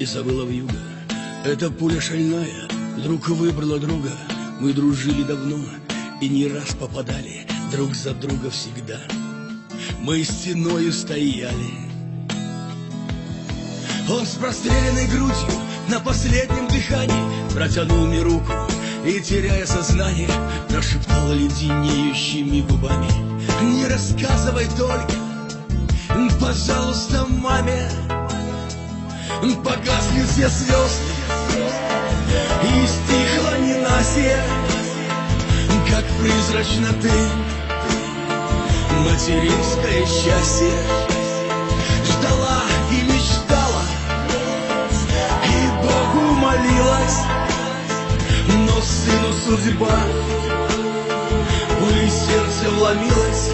и забыла в юга. Эта пуля шальная вдруг выбрала друга. Мы дружили давно и не раз попадали друг за друга всегда. Мы стеною стояли. Он с простреленной грудью на последнем дыхании протянул мне руку и, теряя сознание, прошептал леденеющими губами. Не рассказывай только, пожалуйста, маме, погасли все звезды. И стихло ненастье, как призрачно ты, материнское счастье. Ждала и мечтала, и Богу молилась, но сыну судьба. В сердце вломилась.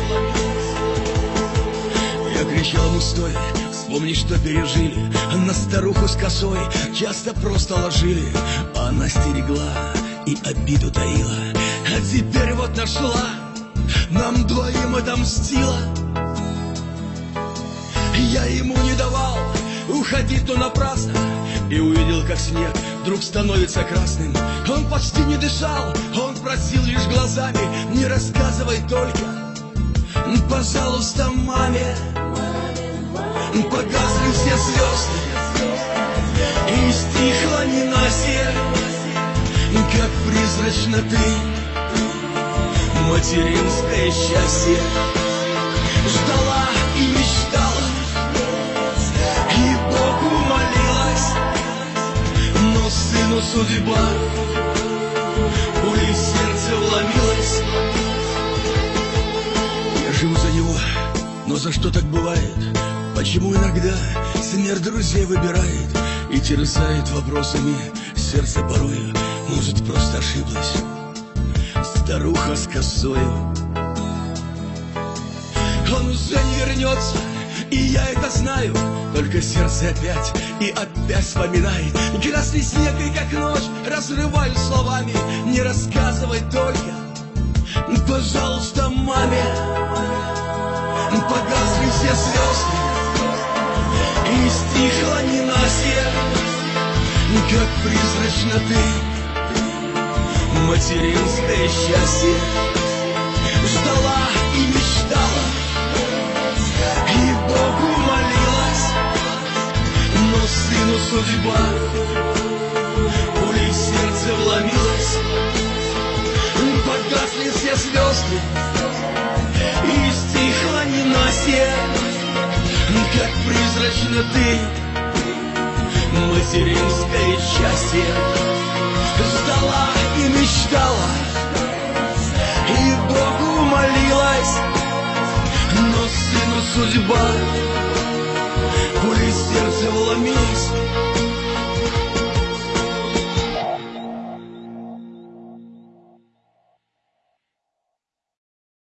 Я кричал ему стоя, вспомни, что пережили? На старуху с косой часто просто ложили. Она стерегла и обиду таила. А теперь вот нашла, нам двоим отомстила Я ему не давал уходить то напрасно. И увидел, как снег вдруг становится красным. Он почти не дышал, он просил лишь глазами. Не рассказывай только, пожалуйста, маме Погасли все звезды. И стихло ненастье Как призрачно ты. Материнское счастье. Ждала и мечтала. И Богу молилась Но сыну судьба Пулей в сердце вломилась. Я живу за него, но за что так бывает? Почему иногда смерть друзей выбирает И терзает вопросами сердце порою? Может, просто ошиблась? Старуха с косою. Он уже не вернется, и я это знаю. Только сердце опять и опять вспоминает. Красный снег и как ночь разрываю словами. Не рассказывай только, и стихло ненастье, как призрачно ты, материнское счастье, ждала и мечтала, и Богу молилась, но сыну судьба пулей сердце вломилась, погасли все звезды, призрачно ты. Материнское счастье Ждала и мечтала И Богу молилась. Но сыну судьба